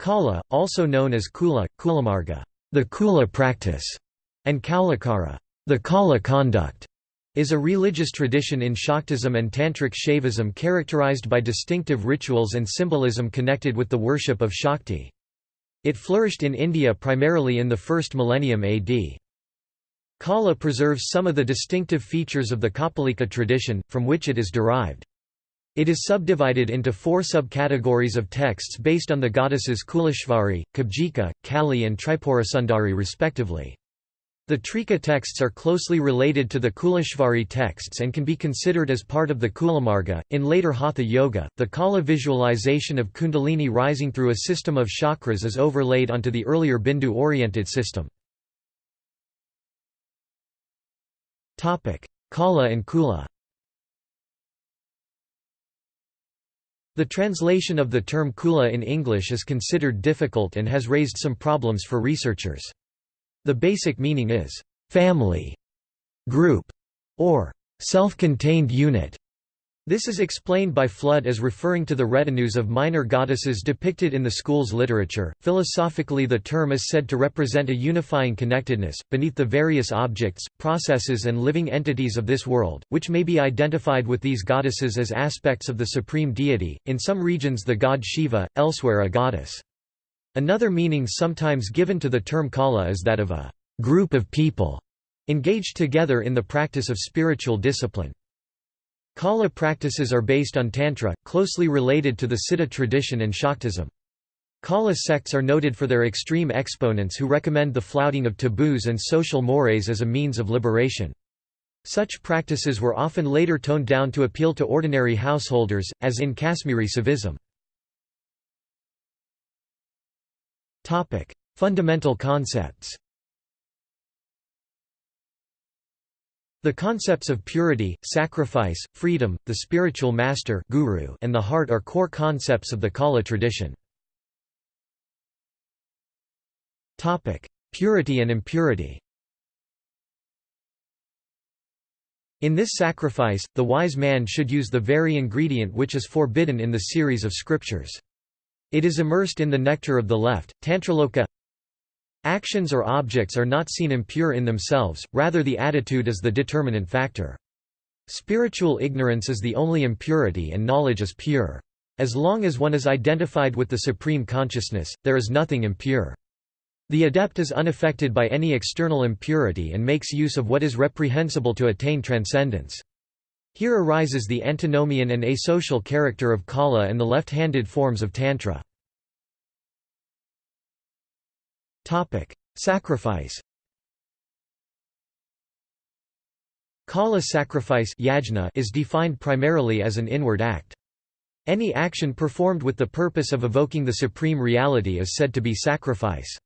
Kaula, also known as Kula, Kulamarga, the Kula practice, and Kaulakara, the Kaula conduct, is a religious tradition in Shaktism and Tantric Shaivism characterized by distinctive rituals and symbolism connected with the worship of Shakti. It flourished in India primarily in the first millennium AD. Kaula preserves some of the distinctive features of the Kapalika tradition, from which it is derived. It is subdivided into four subcategories of texts based on the goddesses Kuleshvari, Kubjika, Kali and Tripurasundari respectively. The Trika texts are closely related to the Kuleshvari texts and can be considered as part of the Kulamarga. In later Hatha Yoga, the Kaula visualization of Kundalini rising through a system of chakras is overlaid onto the earlier Bindu oriented system. Kaula and Kula The translation of the term kula in English is considered difficult and has raised some problems for researchers. The basic meaning is, "...family", "...group", or "...self-contained unit". This is explained by Flood as referring to the retinues of minor goddesses depicted in the school's literature. Philosophically, the term is said to represent a unifying connectedness, beneath the various objects, processes, and living entities of this world, which may be identified with these goddesses as aspects of the supreme deity, in some regions the god Shiva, elsewhere a goddess. Another meaning sometimes given to the term kaula is that of a group of people engaged together in the practice of spiritual discipline. Kaula practices are based on Tantra, closely related to the Siddha tradition and Shaktism. Kaula sects are noted for their extreme exponents who recommend the flouting of taboos and social mores as a means of liberation. Such practices were often later toned down to appeal to ordinary householders, as in Kashmiri Saivism. Topic: Fundamental concepts. The concepts of purity, sacrifice, freedom, the spiritual master guru, and the heart are core concepts of the Kaula tradition. Purity and impurity. In this sacrifice, the wise man should use the very ingredient which is forbidden in the series of scriptures. It is immersed in the nectar of the left, tantraloka. Actions or objects are not seen impure in themselves, rather the attitude is the determinant factor. Spiritual ignorance is the only impurity and knowledge is pure. As long as one is identified with the supreme consciousness, there is nothing impure. The adept is unaffected by any external impurity and makes use of what is reprehensible to attain transcendence. Here arises the antinomian and asocial character of Kaula and the left-handed forms of Tantra. Sacrifice Kaula sacrifice yajna is defined primarily as an inward act. Any action performed with the purpose of evoking the supreme reality is said to be sacrifice.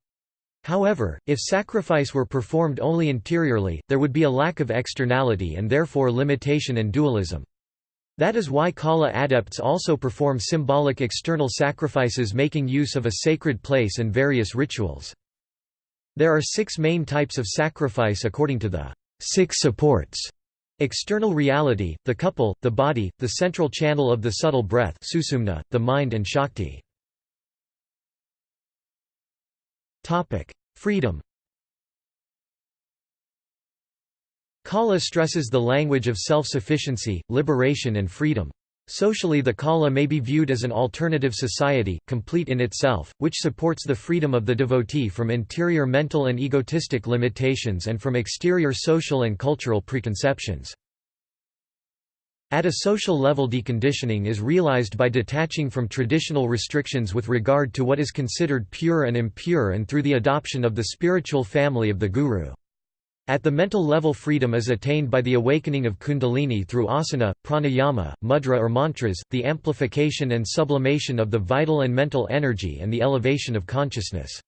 However, if sacrifice were performed only interiorly, there would be a lack of externality and therefore limitation and dualism. That is why Kaula adepts also perform symbolic external sacrifices making use of a sacred place and various rituals. There are six main types of sacrifice according to the six supports. External reality, the couple, the body, the central channel of the subtle breath susumna, the mind and shakti. Freedom Kaula stresses the language of self-sufficiency, liberation and freedom. Socially the Kaula may be viewed as an alternative society, complete in itself, which supports the freedom of the devotee from interior mental and egotistic limitations and from exterior social and cultural preconceptions. At a social level deconditioning is realized by detaching from traditional restrictions with regard to what is considered pure and impure and through the adoption of the spiritual family of the Guru. At the mental level freedom is attained by the awakening of kundalini through asana, pranayama, mudra or mantras, the amplification and sublimation of the vital and mental energy and the elevation of consciousness.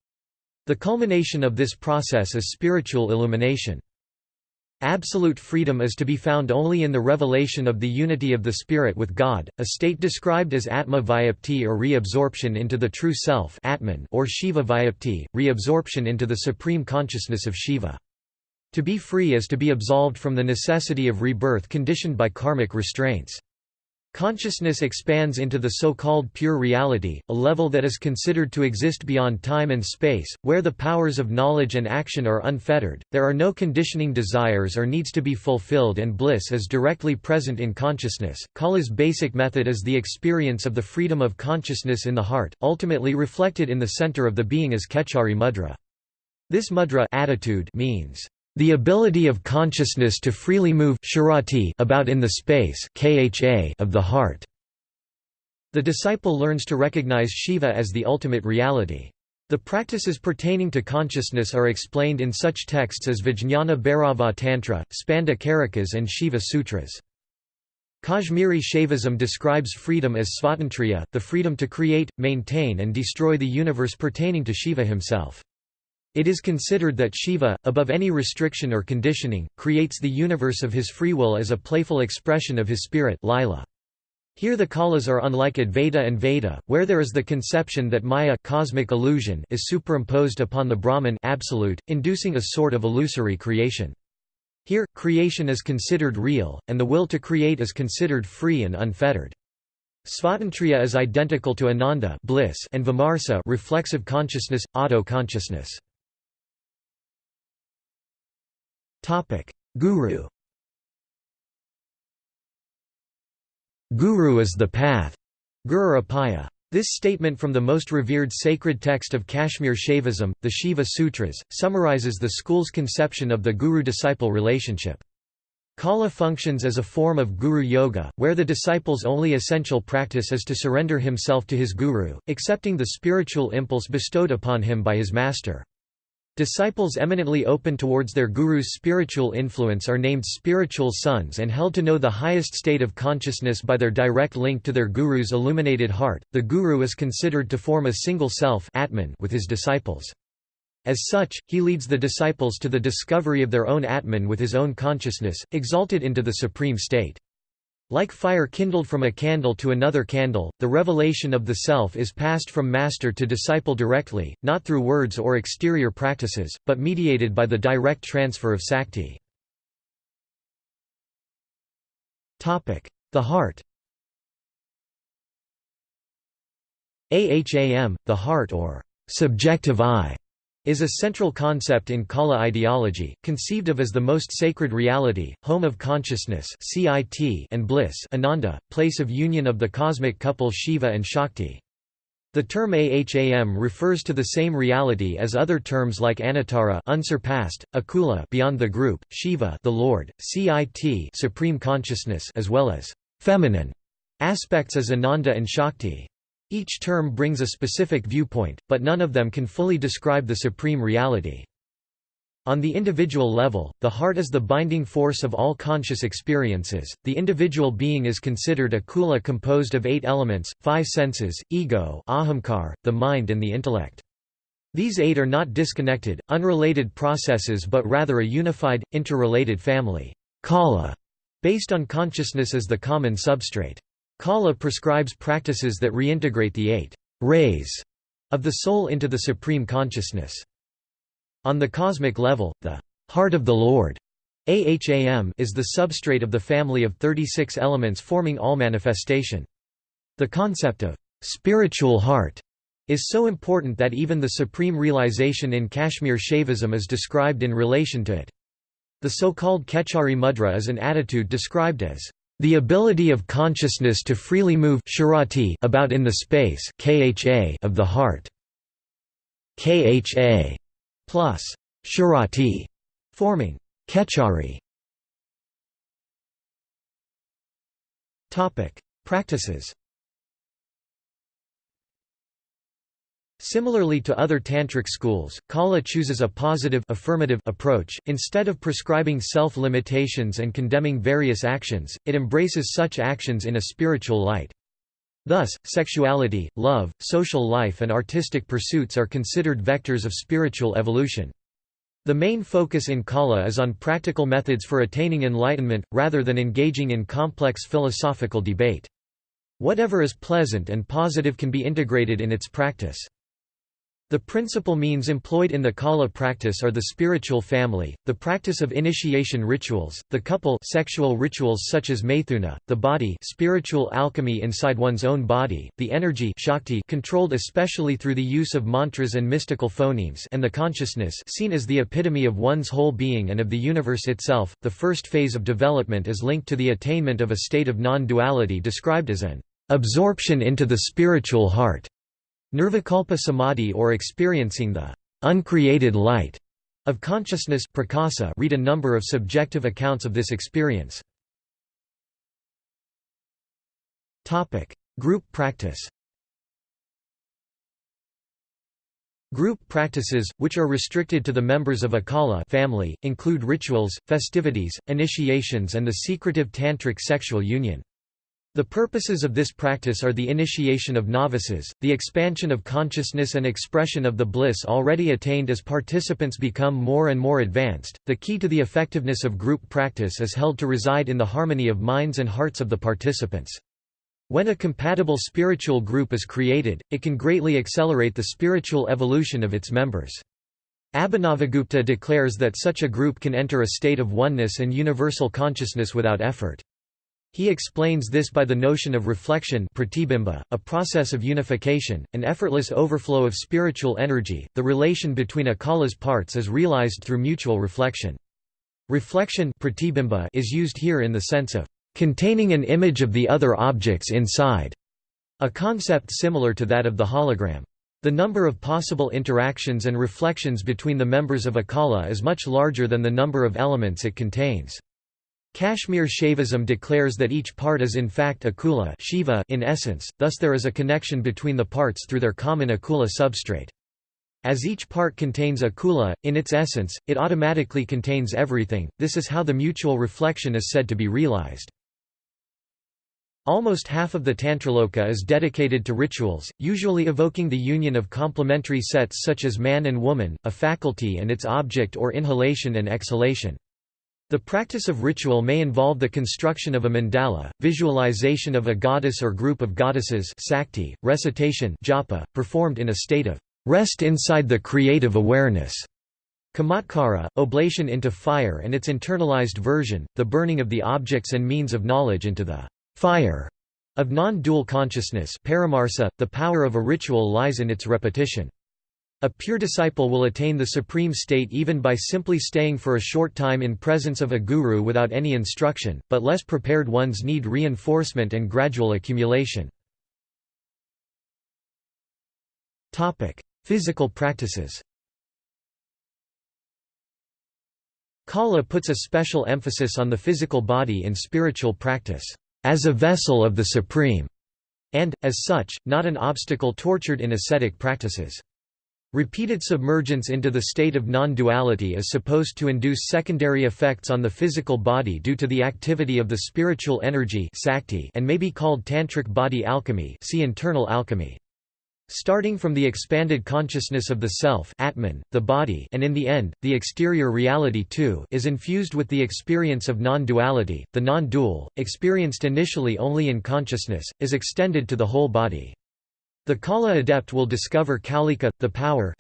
The culmination of this process is spiritual illumination. Absolute freedom is to be found only in the revelation of the unity of the Spirit with God, a state described as Atma Vyapti or reabsorption into the true self Atman or Shiva Vyapti, reabsorption into the supreme consciousness of Shiva. To be free is to be absolved from the necessity of rebirth conditioned by karmic restraints. Consciousness expands into the so-called pure reality, a level that is considered to exist beyond time and space, where the powers of knowledge and action are unfettered, there are no conditioning desires or needs to be fulfilled and bliss is directly present in consciousness. Kaula's basic method is the experience of the freedom of consciousness in the heart, ultimately reflected in the center of the being as Khechari mudra. This mudra attitude means the ability of consciousness to freely move about in the space of the heart. The disciple learns to recognize Shiva as the ultimate reality. The practices pertaining to consciousness are explained in such texts as Vijnana Bhairava Tantra, Spanda Karikas and Shiva Sutras. Kashmiri Shaivism describes freedom as svatantriya, the freedom to create, maintain and destroy the universe pertaining to Shiva himself. It is considered that Shiva, above any restriction or conditioning, creates the universe of his free will as a playful expression of his spirit Lila. Here the Kaulas are unlike Advaita Vedanta, where there is the conception that Maya cosmic illusion is superimposed upon the Brahman absolute, inducing a sort of illusory creation. Here, creation is considered real, and the will to create is considered free and unfettered. Svatantriya is identical to Ananda bliss and Vimarsa reflexive consciousness, auto-consciousness. Guru Guru is the path. Guru Apaya. This statement from the most revered sacred text of Kashmir Shaivism, the Shiva Sutras, summarizes the school's conception of the guru-disciple relationship. Kaula functions as a form of guru yoga, where the disciple's only essential practice is to surrender himself to his guru, accepting the spiritual impulse bestowed upon him by his master. Disciples eminently open towards their guru's spiritual influence are named spiritual sons and held to know the highest state of consciousness by their direct link to their guru's illuminated heart. The guru is considered to form a single self Atman with his disciples. As such, he leads the disciples to the discovery of their own Atman with his own consciousness, exalted into the supreme state. Like fire kindled from a candle to another candle, the revelation of the self is passed from master to disciple directly, not through words or exterior practices, but mediated by the direct transfer of sakti. The heart. Aham, the heart or subjective I, is a central concept in Kaula ideology, conceived of as the most sacred reality, home of consciousness and bliss Ananda, place of union of the cosmic couple Shiva and Shakti. The term Aham refers to the same reality as other terms like Anuttara unsurpassed, Akula beyond the group, Shiva the Lord, Cit supreme consciousness as well as feminine aspects as Ananda and Shakti. Each term brings a specific viewpoint, but none of them can fully describe the supreme reality. On the individual level, the heart is the binding force of all conscious experiences. The individual being is considered a kula composed of eight elements, five senses, ego, ahamkar, the mind, and the intellect. These eight are not disconnected, unrelated processes but rather a unified, interrelated family, kala, based on consciousness as the common substrate. Kaula prescribes practices that reintegrate the eight rays of the soul into the supreme consciousness. On the cosmic level, the heart of the Lord Aham is the substrate of the family of 36 elements forming all manifestation. The concept of spiritual heart is so important that even the supreme realization in Kashmir Shaivism is described in relation to it. The so-called Khechari mudra is an attitude described as the ability of consciousness to freely move about in the space of the heart. Kha plus shurati forming Khechari. Topic: Practices. Similarly to other tantric schools, Kaula chooses a positive affirmative approach, instead of prescribing self-limitations and condemning various actions, it embraces such actions in a spiritual light. Thus, sexuality, love, social life and artistic pursuits are considered vectors of spiritual evolution. The main focus in Kaula is on practical methods for attaining enlightenment, rather than engaging in complex philosophical debate. Whatever is pleasant and positive can be integrated in its practice. The principal means employed in the Kaula practice are the spiritual family, the practice of initiation rituals, the couple sexual rituals such as maithuna, the body spiritual alchemy inside one's own body, the energy shakti controlled especially through the use of mantras and mystical phonemes and the consciousness seen as the epitome of one's whole being and of the universe itself. The first phase of development is linked to the attainment of a state of non-duality described as an absorption into the spiritual heart. Nirvikalpa samadhi or experiencing the uncreated light of consciousness prakasa read a number of subjective accounts of this experience. Group practice Group practices, which are restricted to the members of a kala family, include rituals, festivities, initiations and the secretive tantric sexual union. The purposes of this practice are the initiation of novices, the expansion of consciousness and expression of the bliss already attained as participants become more and more advanced. The key to the effectiveness of group practice is held to reside in the harmony of minds and hearts of the participants. When a compatible spiritual group is created, it can greatly accelerate the spiritual evolution of its members. Abhinavagupta declares that such a group can enter a state of oneness and universal consciousness without effort. He explains this by the notion of reflection a process of unification, an effortless overflow of spiritual energy. The relation between a kala's parts is realized through mutual reflection. Reflection is used here in the sense of containing an image of the other objects inside, a concept similar to that of the hologram. The number of possible interactions and reflections between the members of a kala is much larger than the number of elements it contains. Kashmir Shaivism declares that each part is in fact akula Shiva in essence, thus there is a connection between the parts through their common akula substrate. As each part contains akula, in its essence, it automatically contains everything, this is how the mutual reflection is said to be realized. Almost half of the Tantraloka is dedicated to rituals, usually evoking the union of complementary sets such as man and woman, a faculty and its object or inhalation and exhalation. The practice of ritual may involve the construction of a mandala, visualization of a goddess or group of goddesses sakti, recitation japa, performed in a state of rest inside the creative awareness. Kamatkara, oblation into fire and its internalized version, the burning of the objects and means of knowledge into the fire of non-dual consciousness paramarsa, the power of a ritual lies in its repetition. A pure disciple will attain the supreme state even by simply staying for a short time in presence of a guru without any instruction, but less prepared ones need reinforcement and gradual accumulation. Physical practices Kala puts a special emphasis on the physical body in spiritual practice, as a vessel of the Supreme, and, as such, not an obstacle tortured in ascetic practices. Repeated submergence into the state of non-duality is supposed to induce secondary effects on the physical body due to the activity of the spiritual energy and may be called tantric body alchemy see internal alchemy. Starting from the expanded consciousness of the self Atman, the body and in the end, the exterior reality too is infused with the experience of non-duality, the non-dual, experienced initially only in consciousness, is extended to the whole body. The Kaula adept will discover Kaulika, the power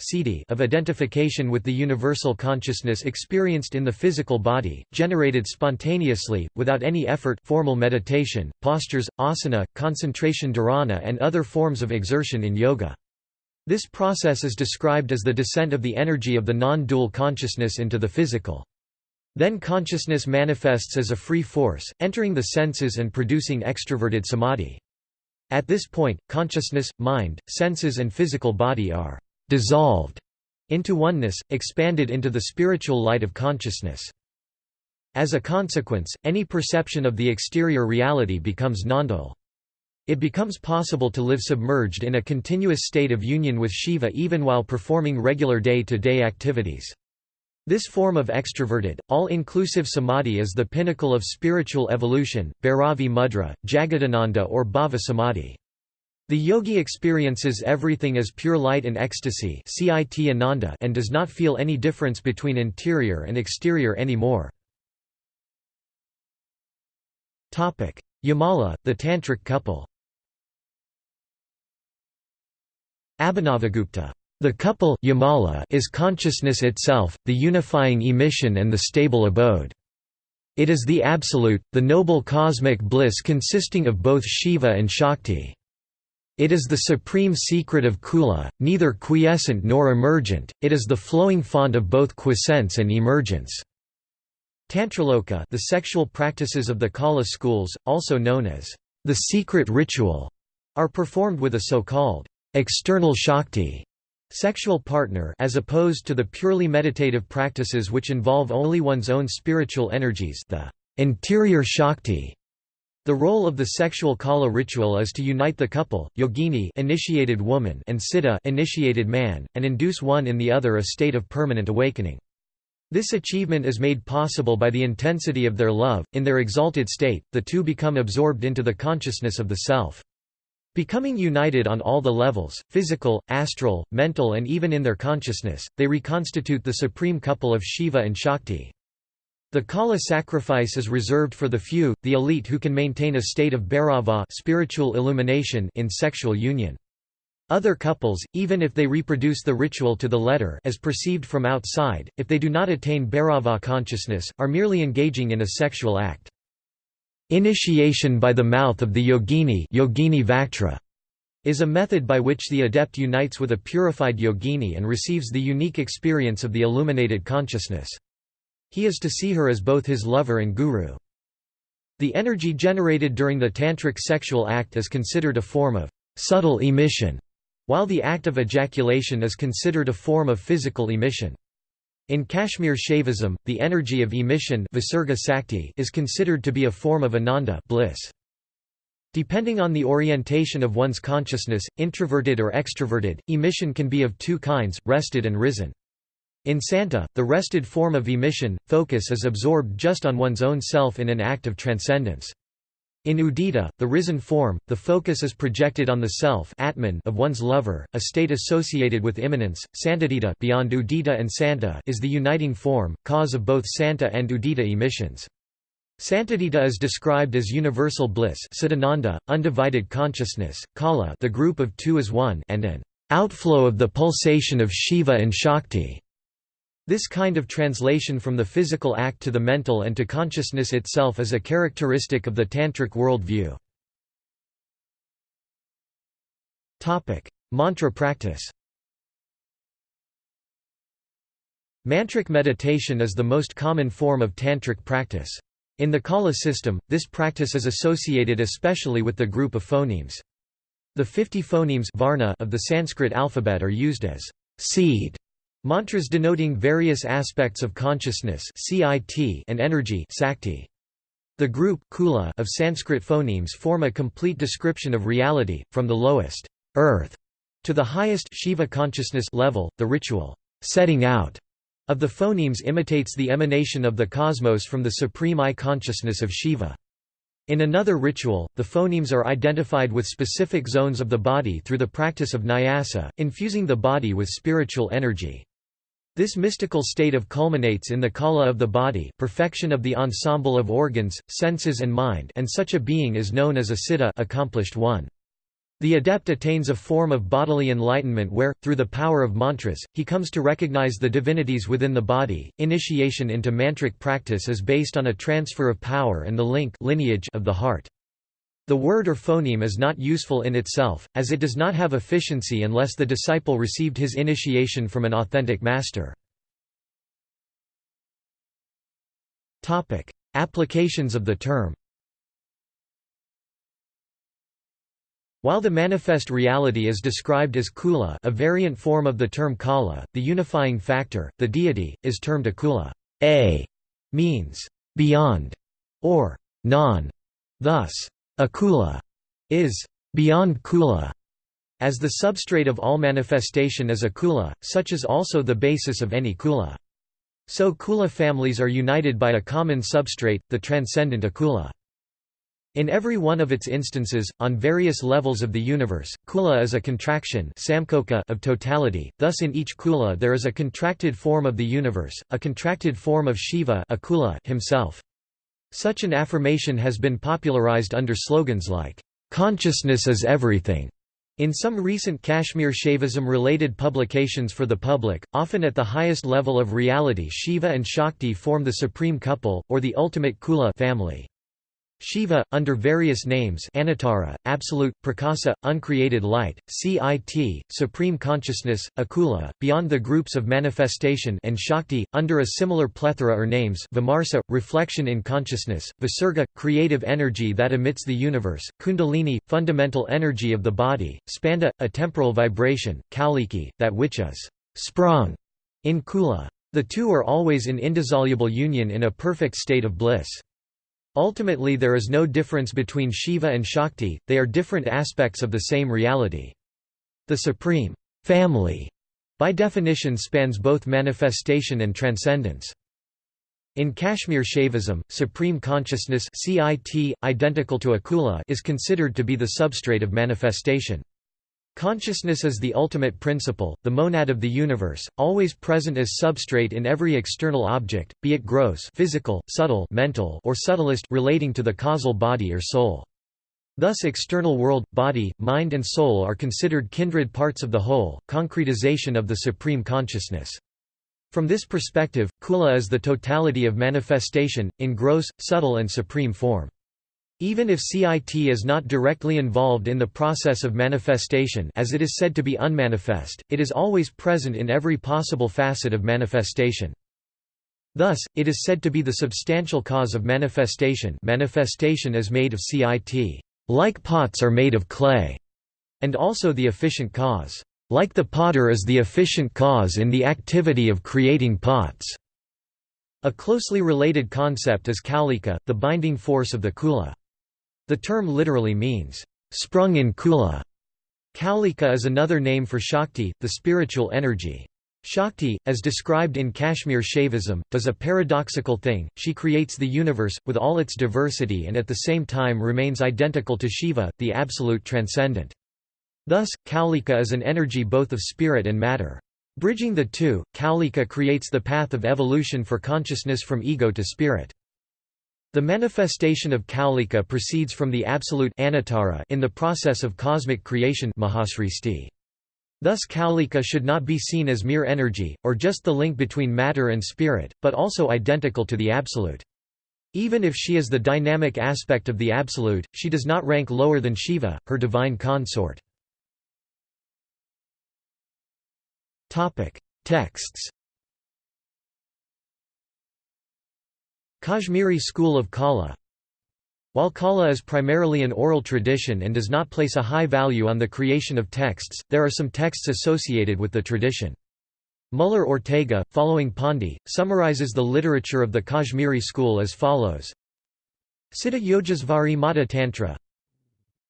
of identification with the universal consciousness experienced in the physical body, generated spontaneously, without any effort formal meditation, postures, asana, concentration dharana and other forms of exertion in yoga. This process is described as the descent of the energy of the non-dual consciousness into the physical. Then consciousness manifests as a free force, entering the senses and producing extroverted samadhi. At this point, consciousness, mind, senses and physical body are «dissolved» into oneness, expanded into the spiritual light of consciousness. As a consequence, any perception of the exterior reality becomes non-dual. It becomes possible to live submerged in a continuous state of union with Shiva even while performing regular day-to-day -day activities. This form of extroverted, all-inclusive samadhi is the pinnacle of spiritual evolution, Bhairavi mudra, Jagadananda or Bhava samadhi. The yogi experiences everything as pure light and ecstasy and does not feel any difference between interior and exterior anymore. Yamala, the tantric couple Abhinavagupta The couple Yamala is consciousness itself, the unifying emission and the stable abode. It is the absolute, the noble cosmic bliss consisting of both Shiva and Shakti. It is the supreme secret of Kula, neither quiescent nor emergent, it is the flowing font of both quiescence and emergence. Tantraloka the sexual practices of the Kaula schools, also known as the secret ritual, are performed with a so-called external Shakti Sexual partner as opposed to the purely meditative practices which involve only one's own spiritual energies the interior Shakti. The role of the sexual kaula ritual is to unite the couple, yogini initiated woman and siddha initiated man, and induce one in the other a state of permanent awakening. This achievement is made possible by the intensity of their love, in their exalted state, the two become absorbed into the consciousness of the self. Becoming united on all the levels, physical, astral, mental and even in their consciousness, they reconstitute the supreme couple of Shiva and Shakti. The Kaula sacrifice is reserved for the few, the elite who can maintain a state of bhairava spiritual illumination in sexual union. Other couples, even if they reproduce the ritual to the letter as perceived from outside, if they do not attain bhairava consciousness, are merely engaging in a sexual act. Initiation by the mouth of the yogini, yogini Vaktra, is a method by which the adept unites with a purified yogini and receives the unique experience of the illuminated consciousness. He is to see her as both his lover and guru. The energy generated during the tantric sexual act is considered a form of subtle emission, while the act of ejaculation is considered a form of physical emission. In Kashmir Shaivism, the energy of emission is considered to be a form of ananda bliss. Depending on the orientation of one's consciousness, introverted or extroverted, emission can be of two kinds, rested and risen. In Santa, the rested form of emission, focus is absorbed just on one's own self in an act of transcendence. In Udita, the risen form, the focus is projected on the self Atman of one's lover, a state associated with immanence. Santadita beyond Udita and Santa is the uniting form, cause of both Santa and Udita emissions. Santadita is described as universal bliss Siddhananda, undivided consciousness, Kala the group of two as one and an outflow of the pulsation of Shiva and Shakti. This kind of translation from the physical act to the mental and to consciousness itself is a characteristic of the Tantric worldview. Topic: Mantra practice Mantric meditation is the most common form of Tantric practice. In the Kaula system, this practice is associated especially with the group of phonemes. The 50 phonemes varna of the Sanskrit alphabet are used as seed Mantras denoting various aspects of consciousness and energy The group kula of Sanskrit phonemes form a complete description of reality, from the lowest earth to the highest Shiva consciousness level. The ritual setting out of the phonemes imitates the emanation of the cosmos from the supreme I consciousness of Shiva. In another ritual, the phonemes are identified with specific zones of the body through the practice of nyasa, infusing the body with spiritual energy. This mystical state of culminates in the kala of the body perfection of the ensemble of organs, senses and mind and such a being is known as a siddha accomplished one. The adept attains a form of bodily enlightenment where, through the power of mantras, he comes to recognize the divinities within the body. Initiation into mantric practice is based on a transfer of power and the link lineage of the heart. The word or phoneme is not useful in itself, as it does not have efficiency unless the disciple received his initiation from an authentic master. Applications of the term While the manifest reality is described as kula a variant form of the term kaula, the unifying factor, the deity, is termed akula. A means beyond or non. Thus, Akula is beyond kula, as the substrate of all manifestation is akula, such is also the basis of any kula. So kula families are united by a common substrate, the transcendent akula. In every one of its instances, on various levels of the universe, kula is a contraction of totality, thus in each kula there is a contracted form of the universe, a contracted form of Shiva himself. Such an affirmation has been popularized under slogans like, "'Consciousness is everything' In some recent Kashmir Shaivism-related publications for the public, often at the highest level of reality Shiva and Shakti form the supreme couple, or the ultimate Kula family. Shiva, under various names Anuttara, Absolute, Prakasa, Uncreated Light, CIT, Supreme Consciousness, Akula, Beyond the Groups of Manifestation and Shakti, under a similar plethora or names Vimarsa, Reflection in Consciousness, Visarga, Creative Energy that emits the universe, Kundalini, Fundamental Energy of the body, Spanda, a temporal vibration, Kaliki, that which is sprung in Kula. The two are always in indissoluble union in a perfect state of bliss. Ultimately there is no difference between Shiva and Shakti, they are different aspects of the same reality. The supreme family, by definition spans both manifestation and transcendence. In Kashmir Shaivism, supreme consciousness CIT, identical to Akula is considered to be the substrate of manifestation. Consciousness is the ultimate principle, the monad of the universe, always present as substrate in every external object, be it gross physical, subtle mental, or subtlest relating to the causal body or soul. Thus external world, body, mind and soul are considered kindred parts of the whole, concretization of the supreme consciousness. From this perspective, Kula is the totality of manifestation, in gross, subtle and supreme form. Even if CIT is not directly involved in the process of manifestation as it is said to be unmanifest, it is always present in every possible facet of manifestation. Thus, it is said to be the substantial cause of manifestation manifestation is made of CIT, like pots are made of clay, and also the efficient cause, like the potter is the efficient cause in the activity of creating pots. A closely related concept is Kaulika, the binding force of the Kula. The term literally means, sprung in Kula. Kaulika is another name for Shakti, the spiritual energy. Shakti, as described in Kashmir Shaivism, does a paradoxical thing, she creates the universe, with all its diversity and at the same time remains identical to Shiva, the absolute transcendent. Thus, Kaulika is an energy both of spirit and matter. Bridging the two, Kaulika creates the path of evolution for consciousness from ego to spirit. The manifestation of Kaulika proceeds from the absolute anuttara in the process of cosmic creation Thus Kaulika should not be seen as mere energy, or just the link between matter and spirit, but also identical to the absolute. Even if she is the dynamic aspect of the absolute, she does not rank lower than Shiva, her divine consort. Texts Kashmiri school of Kaula. While Kaula is primarily an oral tradition and does not place a high value on the creation of texts, there are some texts associated with the tradition. Muller Ortega, following Pandit, summarizes the literature of the Kashmiri school as follows. Siddha Yogeshvari Mata Tantra.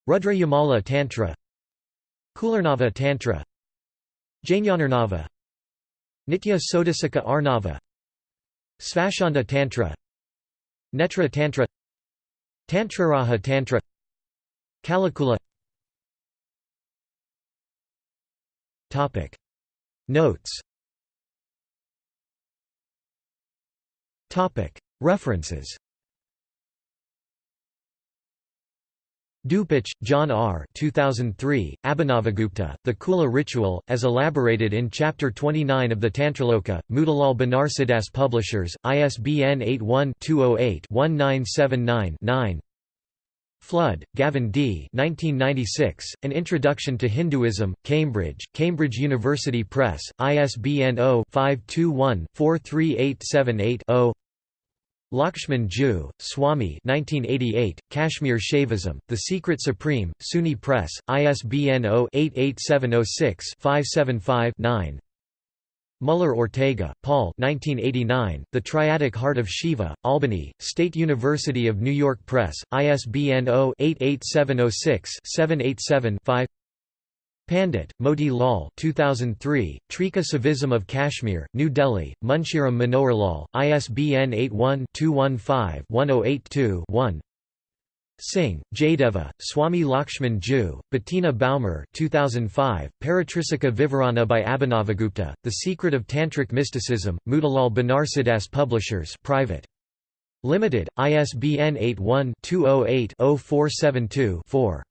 Rudra Yamala Tantra. Kularnava Tantra. Jnanarnava. Nitya Sodasika Arnava. Svacchanda Tantra Netra Tantra Tantraraja Tantra Kalikula Topic. Notes. Topic. References Dupuche, John R. 2003, Abhinavagupta, The Kula Ritual, as elaborated in Chapter 29 of the Tantraloka, Motilal Banarsidass Publishers, ISBN 81-208-1979-9 Flood, Gavin D. 1996, An Introduction to Hinduism, Cambridge, Cambridge University Press, ISBN 0-521-43878-0 Lakshman Ju, Swami 1988, Kashmir Shaivism, The Secret Supreme, SUNY Press, ISBN 0-88706-575-9 Muller Ortega, Paul 1989, The Triadic Heart of Shiva, Albany, State University of New York Press, ISBN 0-88706-787-5 Pandit, Moti Lal 2003, Trika Saivism of Kashmir, New Delhi, Munshiram Manohar ISBN 81-215-1082-1 Singh, Jayadeva, Swami Lakshman Ju, Bettina Baumer 2005, Paratrisika Vivarana by Abhinavagupta, The Secret of Tantric Mysticism, Motilal Banarsidass Publishers Private. Limited, ISBN 81 208 0472 4